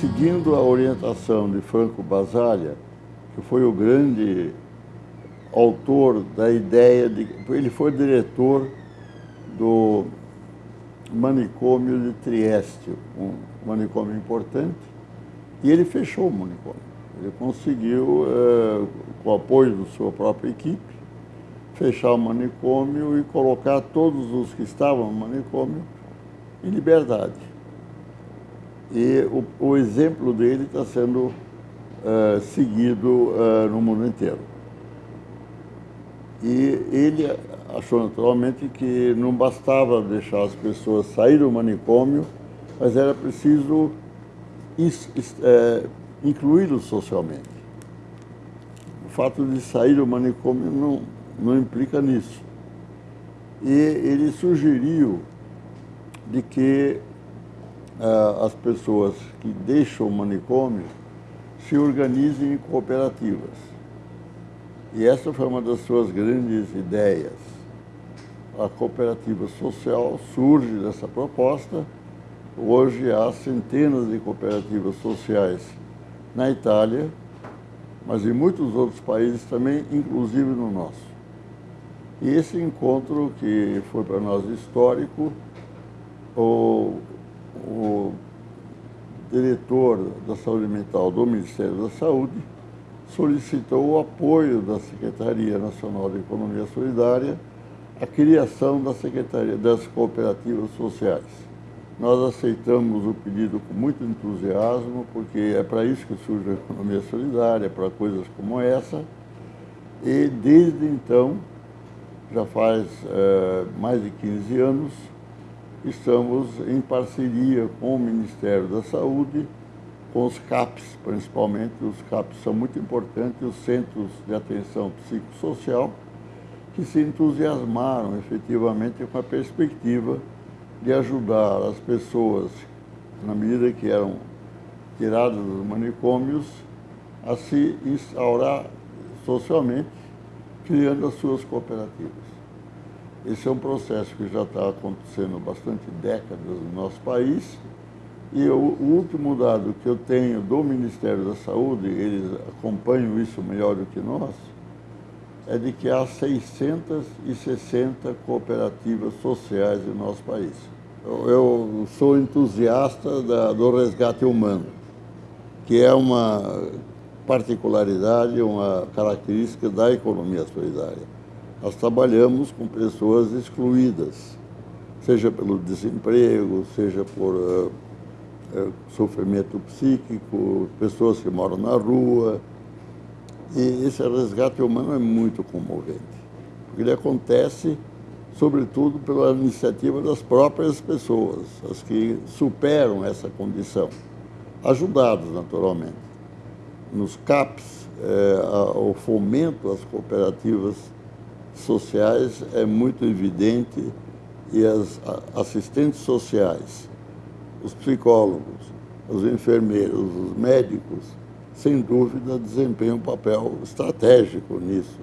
seguindo a orientação de Franco Basaglia, que foi o grande autor da ideia de... Ele foi diretor do manicômio de Trieste, um manicômio importante, e ele fechou o manicômio. Ele conseguiu, eh, com o apoio da sua própria equipe, fechar o manicômio e colocar todos os que estavam no manicômio em liberdade. E o, o exemplo dele está sendo uh, seguido uh, no mundo inteiro. E ele achou naturalmente que não bastava deixar as pessoas sair do manicômio, mas era preciso é, incluí-los socialmente. O fato de sair do manicômio não, não implica nisso. E ele sugeriu de que as pessoas que deixam o manicômio se organizem em cooperativas. E essa foi uma das suas grandes ideias. A cooperativa social surge dessa proposta. Hoje há centenas de cooperativas sociais na Itália, mas em muitos outros países também, inclusive no nosso. E esse encontro, que foi para nós histórico, o, diretor da saúde mental do Ministério da Saúde solicitou o apoio da Secretaria Nacional de Economia Solidária à criação da Secretaria das Cooperativas Sociais. Nós aceitamos o pedido com muito entusiasmo, porque é para isso que surge a economia solidária, para coisas como essa. E desde então, já faz é, mais de 15 anos, estamos em parceria com o Ministério da Saúde, com os CAPs, principalmente. Os CAPs são muito importantes, os Centros de Atenção Psicossocial, que se entusiasmaram efetivamente com a perspectiva de ajudar as pessoas, na medida que eram tiradas dos manicômios, a se instaurar socialmente, criando as suas cooperativas. Esse é um processo que já está acontecendo bastante décadas no nosso país. E o, último dado que eu tenho do Ministério da Saúde, eles acompanham isso melhor do que nós, é de que há 660 cooperativas sociais no nosso país. Eu, eu sou entusiasta da, do resgate humano, que é uma particularidade, uma característica da economia solidária nós trabalhamos com pessoas excluídas, seja pelo desemprego, seja por uh, uh, sofrimento psíquico, pessoas que moram na rua. E esse resgate humano é muito comovente, porque ele acontece, sobretudo, pela iniciativa das próprias pessoas, as que superam essa condição, ajudadas, naturalmente. Nos CAPs, eh, o fomento às cooperativas sociais é muito evidente e as assistentes sociais, os psicólogos, os enfermeiros, os médicos, sem dúvida, desempenham um papel estratégico nisso.